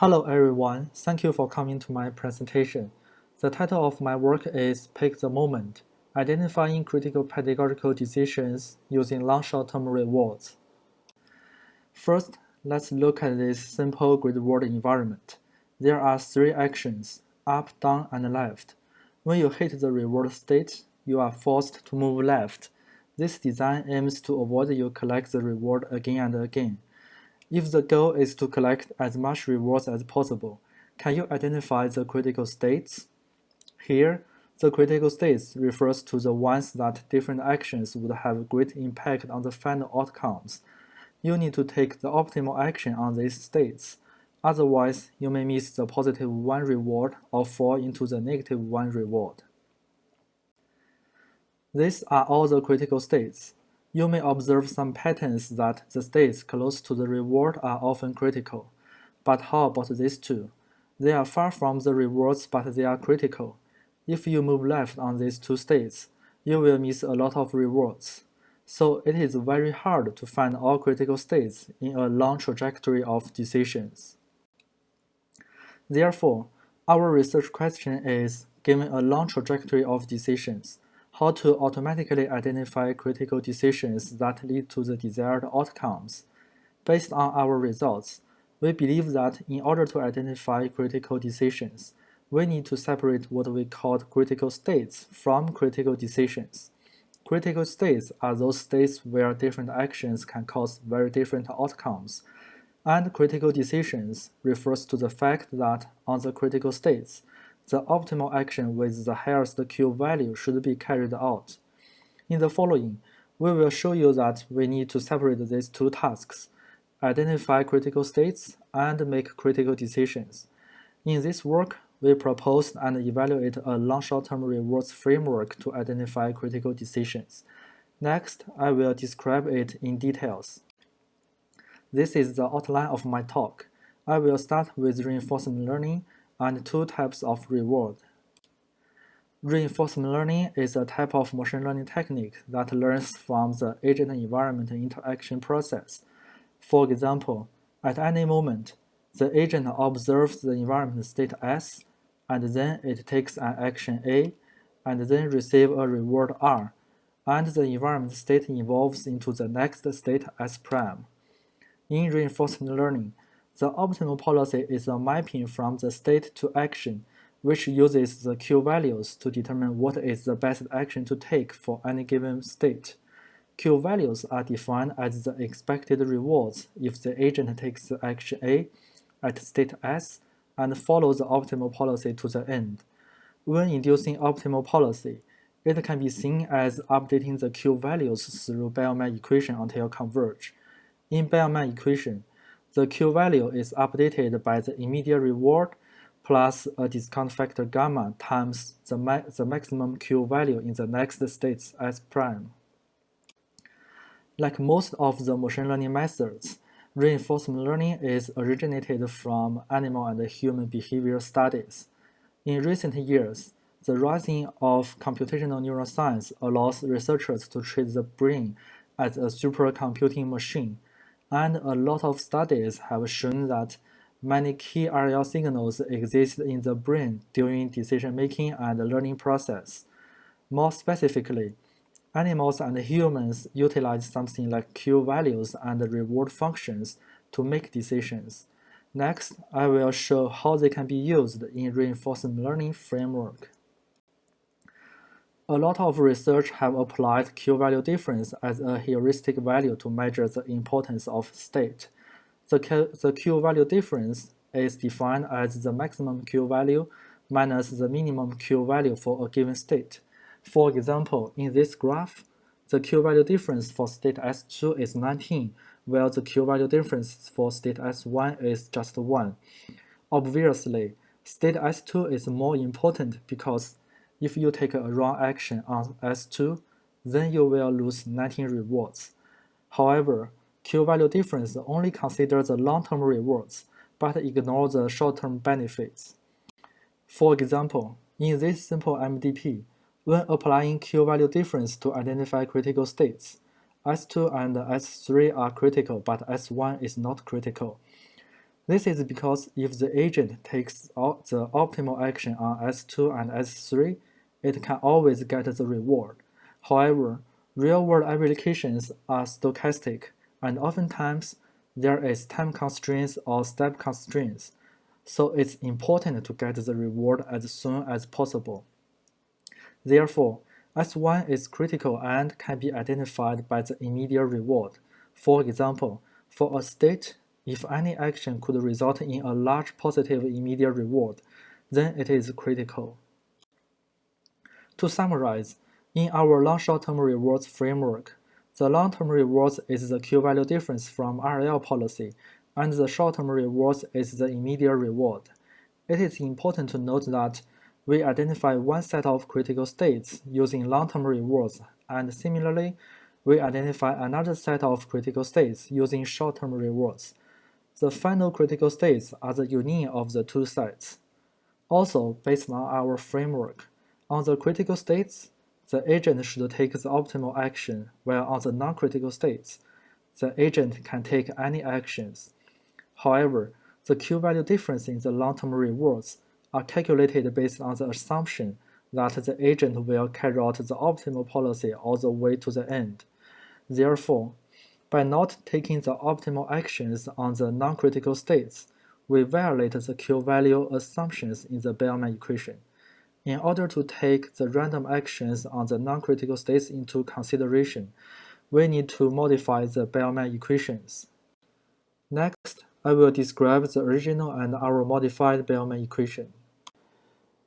Hello everyone, thank you for coming to my presentation. The title of my work is Pick the Moment, Identifying Critical Pedagogical Decisions Using Long Short-Term Rewards. First, let's look at this simple grid world environment. There are three actions, up, down, and left. When you hit the reward state, you are forced to move left. This design aims to avoid you collect the reward again and again. If the goal is to collect as much rewards as possible, can you identify the critical states? Here, the critical states refers to the ones that different actions would have great impact on the final outcomes. You need to take the optimal action on these states. Otherwise, you may miss the positive one reward or fall into the negative one reward. These are all the critical states. You may observe some patterns that the states close to the reward are often critical. But how about these two? They are far from the rewards but they are critical. If you move left on these two states, you will miss a lot of rewards. So it is very hard to find all critical states in a long trajectory of decisions. Therefore, our research question is, given a long trajectory of decisions, how to automatically identify critical decisions that lead to the desired outcomes. Based on our results, we believe that in order to identify critical decisions, we need to separate what we call critical states from critical decisions. Critical states are those states where different actions can cause very different outcomes, and critical decisions refers to the fact that on the critical states, the optimal action with the highest Q value should be carried out. In the following, we will show you that we need to separate these two tasks, identify critical states and make critical decisions. In this work, we propose and evaluate a long short-term rewards framework to identify critical decisions. Next, I will describe it in details. This is the outline of my talk. I will start with reinforcement learning and two types of reward. Reinforcement learning is a type of machine learning technique that learns from the agent-environment interaction process. For example, at any moment, the agent observes the environment state S, and then it takes an action A, and then receive a reward R, and the environment state evolves into the next state S prime. In reinforcement learning, the optimal policy is a mapping from the state to action, which uses the Q values to determine what is the best action to take for any given state. Q values are defined as the expected rewards if the agent takes action A at state S and follows the optimal policy to the end. When inducing optimal policy, it can be seen as updating the Q values through Bellman equation until converge. In Bellman equation, the Q value is updated by the immediate reward plus a discount factor gamma times the, ma the maximum Q value in the next state S prime. Like most of the machine learning methods, reinforcement learning is originated from animal and human behavior studies. In recent years, the rising of computational neuroscience allows researchers to treat the brain as a supercomputing machine and a lot of studies have shown that many key RL signals exist in the brain during decision-making and learning process. More specifically, animals and humans utilize something like Q values and reward functions to make decisions. Next, I will show how they can be used in reinforcement learning framework. A lot of research have applied Q-value difference as a heuristic value to measure the importance of state. The, Q-value difference is defined as the maximum Q-value minus the minimum Q-value for a given state. For example, in this graph, the Q-value difference for state S2 is 19, while the Q-value difference for state S1 is just 1. Obviously, state S2 is more important because if you take a wrong action on S2, then you will lose 19 rewards. However, Q-value difference only considers the long-term rewards, but ignores the short-term benefits. For example, in this simple MDP, when applying Q-value difference to identify critical states, S2 and S3 are critical, but S1 is not critical. This is because if the agent takes the optimal action on S2 and S3, it can always get the reward. However, real-world applications are stochastic, and oftentimes there is time constraints or step constraints, so it's important to get the reward as soon as possible. Therefore, S1 is critical and can be identified by the immediate reward. For example, for a state, if any action could result in a large positive immediate reward, then it is critical. To summarize, in our long short-term rewards framework, the long-term rewards is the Q-value difference from RL policy, and the short-term rewards is the immediate reward. It is important to note that we identify one set of critical states using long-term rewards, and similarly, we identify another set of critical states using short-term rewards. The final critical states are the union of the two sets. Also, based on our framework, on the critical states, the agent should take the optimal action, while on the non-critical states, the agent can take any actions. However, the Q-value difference in the long-term rewards are calculated based on the assumption that the agent will carry out the optimal policy all the way to the end. Therefore, by not taking the optimal actions on the non-critical states, we violate the Q-value assumptions in the Bellman equation. In order to take the random actions on the non-critical states into consideration, we need to modify the Bellman equations. Next, I will describe the original and our modified Bellman equation.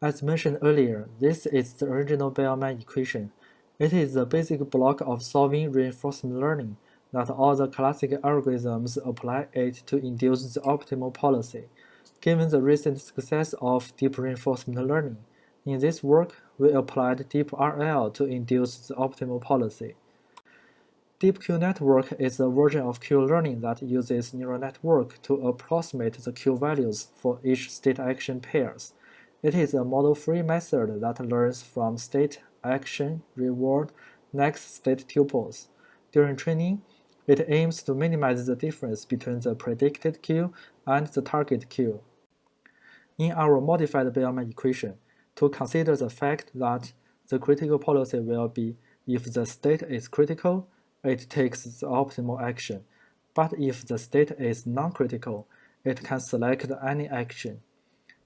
As mentioned earlier, this is the original Bellman equation. It is the basic block of solving reinforcement learning that all the classic algorithms apply it to induce the optimal policy. Given the recent success of deep reinforcement learning, in this work, we applied DeepRL to induce the optimal policy. DeepQ network is a version of Q-learning that uses neural network to approximate the Q values for each state action pairs. It is a model-free method that learns from state, action, reward, next state tuples. During training, it aims to minimize the difference between the predicted Q and the target Q. In our modified Bellman equation, to consider the fact that the critical policy will be if the state is critical, it takes the optimal action, but if the state is non-critical, it can select any action.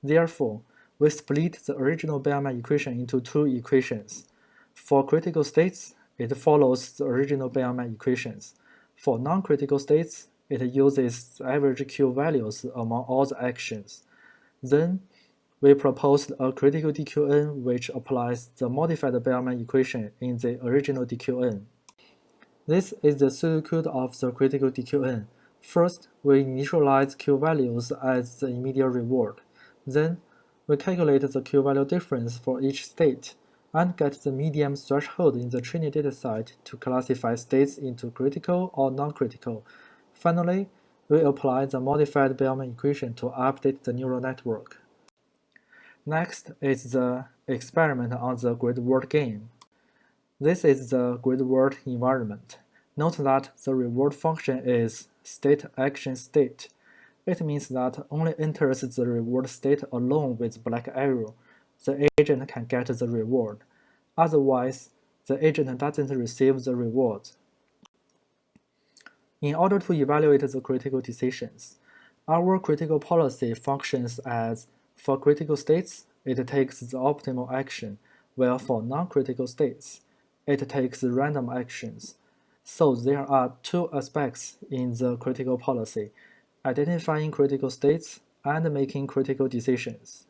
Therefore, we split the original Bellman equation into two equations. For critical states, it follows the original Bellman equations. For non-critical states, it uses the average Q values among all the actions. Then, we proposed a critical DQN which applies the modified Bellman equation in the original DQN. This is the pseudocode of the critical DQN. First, we initialize Q values as the immediate reward. Then, we calculate the Q value difference for each state and get the median threshold in the training dataset to classify states into critical or non-critical. Finally, we apply the modified Bellman equation to update the neural network. Next is the experiment on the grid world game. This is the grid world environment. Note that the reward function is state action state. It means that only enters the reward state alone with black arrow. The agent can get the reward. Otherwise, the agent doesn't receive the reward. In order to evaluate the critical decisions, our critical policy functions as for critical states, it takes the optimal action, while for non-critical states, it takes random actions. So there are two aspects in the critical policy, identifying critical states and making critical decisions.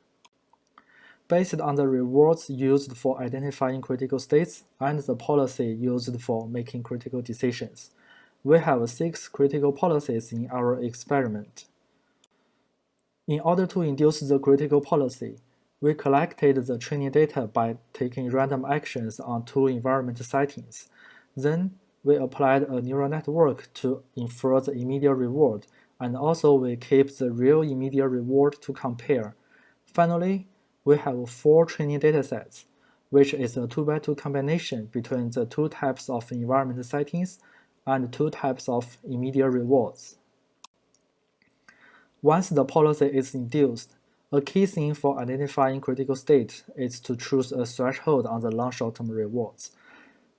Based on the rewards used for identifying critical states and the policy used for making critical decisions, we have six critical policies in our experiment. In order to induce the critical policy, we collected the training data by taking random actions on two environment settings. Then, we applied a neural network to infer the immediate reward, and also we keep the real immediate reward to compare. Finally, we have four training datasets, which is a 2x2 combination between the two types of environment settings and two types of immediate rewards. Once the policy is induced, a key thing for identifying critical state is to choose a threshold on the long short-term rewards.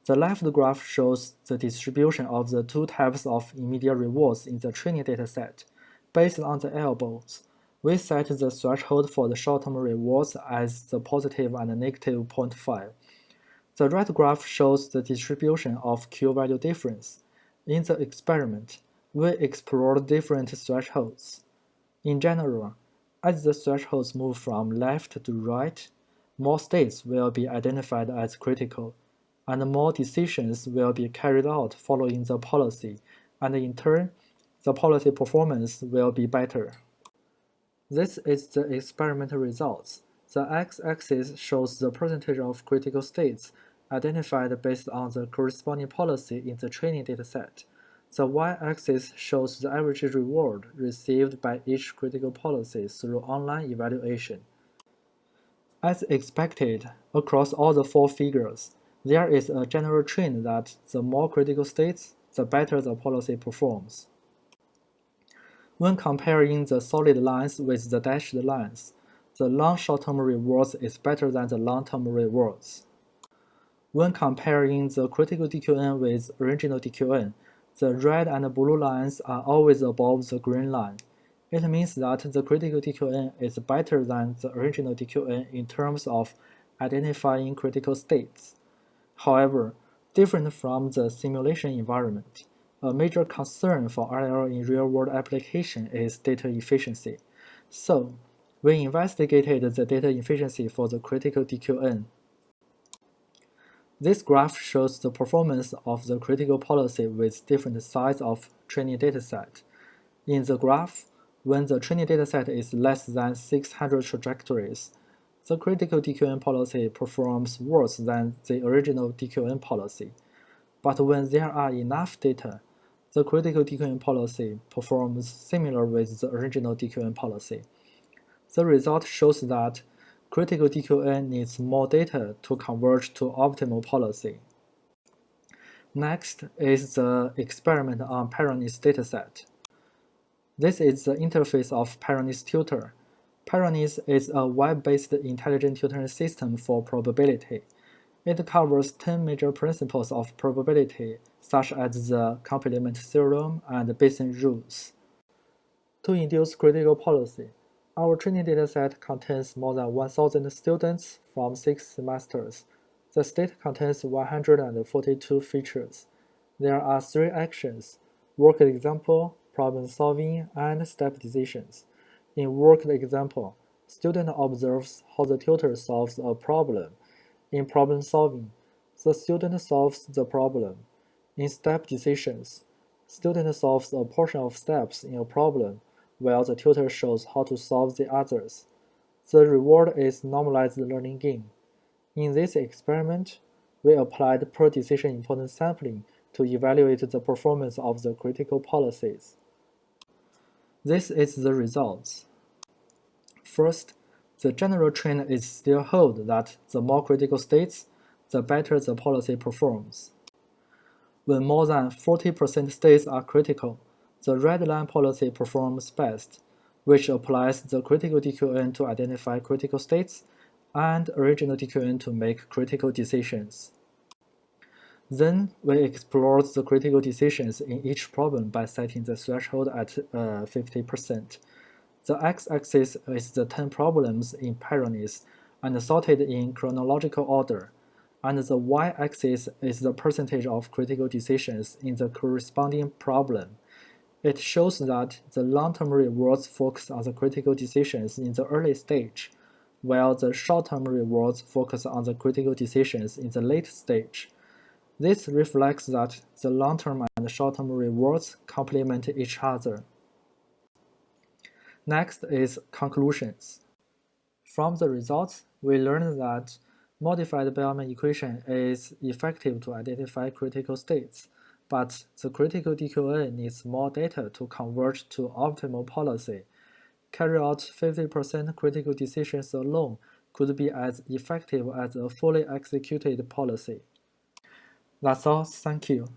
The left graph shows the distribution of the two types of immediate rewards in the training dataset. Based on the elbows, we set the threshold for the short-term rewards as the positive and negative 0.5. The right graph shows the distribution of Q-value difference. In the experiment, we explored different thresholds. In general, as the thresholds move from left to right, more states will be identified as critical, and more decisions will be carried out following the policy, and in turn, the policy performance will be better. This is the experimental results. The x-axis shows the percentage of critical states identified based on the corresponding policy in the training dataset. The y-axis shows the average reward received by each critical policy through online evaluation. As expected, across all the four figures, there is a general trend that the more critical states, the better the policy performs. When comparing the solid lines with the dashed lines, the long short-term rewards is better than the long-term rewards. When comparing the critical DQN with original DQN, the red and blue lines are always above the green line. It means that the critical DQN is better than the original DQN in terms of identifying critical states. However, different from the simulation environment, a major concern for RL in real-world application is data efficiency. So, we investigated the data efficiency for the critical DQN this graph shows the performance of the critical policy with different size of training dataset. In the graph, when the training dataset is less than 600 trajectories, the critical DQN policy performs worse than the original DQN policy. But when there are enough data, the critical DQN policy performs similar with the original DQN policy. The result shows that critical DQN needs more data to converge to optimal policy. Next is the experiment on Pyrenees dataset. This is the interface of Pyrenees tutor. Pyrenees is a web-based intelligent tutoring system for probability. It covers 10 major principles of probability, such as the complement theorem and Bayesian rules. To induce critical policy, our training dataset contains more than 1,000 students from six semesters. The state contains 142 features. There are three actions, work example, problem solving, and step decisions. In work example, student observes how the tutor solves a problem. In problem solving, the student solves the problem. In step decisions, student solves a portion of steps in a problem while the tutor shows how to solve the others. The reward is normalized learning gain. In this experiment, we applied per-decision importance sampling to evaluate the performance of the critical policies. This is the results. First, the general trend is still hold that the more critical states, the better the policy performs. When more than 40% states are critical, the red line policy performs best, which applies the critical DQN to identify critical states and original DQN to make critical decisions. Then we explore the critical decisions in each problem by setting the threshold at 50%. Uh, the x-axis is the 10 problems in Pyrenees and sorted in chronological order, and the y-axis is the percentage of critical decisions in the corresponding problem. It shows that the long-term rewards focus on the critical decisions in the early stage, while the short-term rewards focus on the critical decisions in the late stage. This reflects that the long-term and short-term rewards complement each other. Next is conclusions. From the results, we learned that modified Bellman equation is effective to identify critical states, but the critical DQN needs more data to converge to optimal policy. Carry out 50% critical decisions alone could be as effective as a fully executed policy. That's all, thank you.